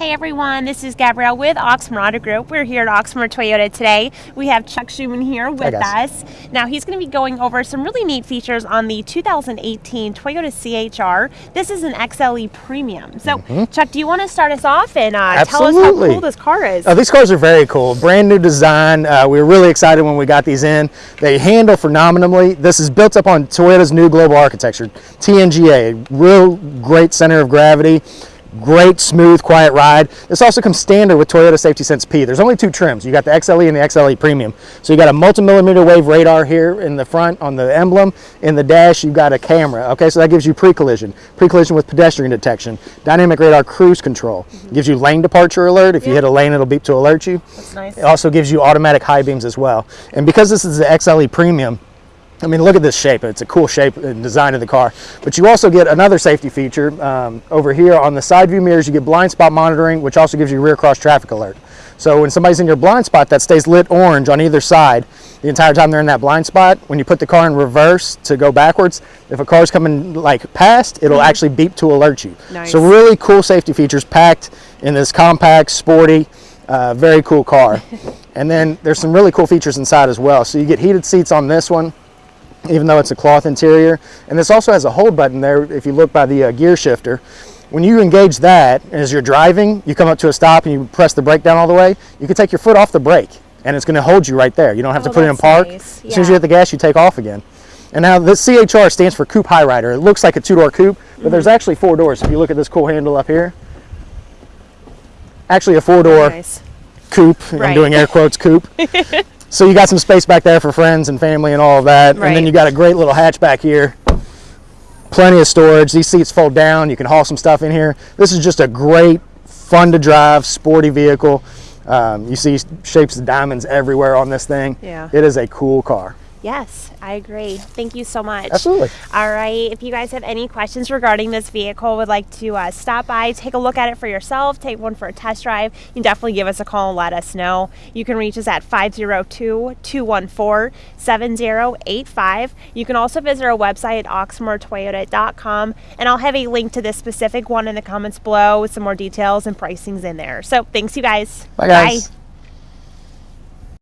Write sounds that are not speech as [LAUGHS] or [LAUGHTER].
Hey everyone, this is Gabrielle with Oxmoor Auto Group. We're here at Oxmoor Toyota today. We have Chuck Schuman here with us. Now he's going to be going over some really neat features on the 2018 Toyota CHR. This is an XLE Premium. So mm -hmm. Chuck, do you want to start us off and uh, tell us how cool this car is? Oh, these cars are very cool. Brand new design. Uh, we were really excited when we got these in. They handle phenomenally. This is built up on Toyota's new global architecture, TNGA, real great center of gravity great, smooth, quiet ride. This also comes standard with Toyota Safety Sense P. There's only two trims. You got the XLE and the XLE Premium. So you got a multi-millimeter wave radar here in the front on the emblem. In the dash, you've got a camera. Okay, so that gives you pre-collision, pre-collision with pedestrian detection, dynamic radar cruise control. Mm -hmm. Gives you lane departure alert. If you hit a lane, it'll beep to alert you. That's nice. It also gives you automatic high beams as well. And because this is the XLE Premium, I mean, look at this shape. It's a cool shape and design of the car. But you also get another safety feature um, over here on the side view mirrors. You get blind spot monitoring, which also gives you rear cross traffic alert. So when somebody's in your blind spot, that stays lit orange on either side the entire time they're in that blind spot. When you put the car in reverse to go backwards, if a car's coming like past, it'll mm -hmm. actually beep to alert you. Nice. So really cool safety features packed in this compact, sporty, uh, very cool car. [LAUGHS] and then there's some really cool features inside as well. So you get heated seats on this one even though it's a cloth interior. And this also has a hold button there if you look by the uh, gear shifter. When you engage that, as you're driving, you come up to a stop and you press the brake down all the way, you can take your foot off the brake and it's going to hold you right there. You don't have oh, to put it in park. Nice. Yeah. As soon as you hit the gas, you take off again. And now the CHR stands for Coupe High Rider. It looks like a two-door coupe, but mm -hmm. there's actually four doors. If you look at this cool handle up here, actually a four-door nice. coupe. Right. I'm doing air quotes coupe. [LAUGHS] So you got some space back there for friends and family and all of that. Right. And then you got a great little hatch back here. Plenty of storage. These seats fold down. You can haul some stuff in here. This is just a great, fun to drive, sporty vehicle. Um, you see shapes of diamonds everywhere on this thing. Yeah. It is a cool car. Yes, I agree. Thank you so much. Absolutely. All right. If you guys have any questions regarding this vehicle, would like to uh, stop by, take a look at it for yourself, take one for a test drive, you can definitely give us a call and let us know. You can reach us at 502 214 7085. You can also visit our website at oxmoortoyota.com, and I'll have a link to this specific one in the comments below with some more details and pricings in there. So thanks, you guys. Bye, guys. Bye.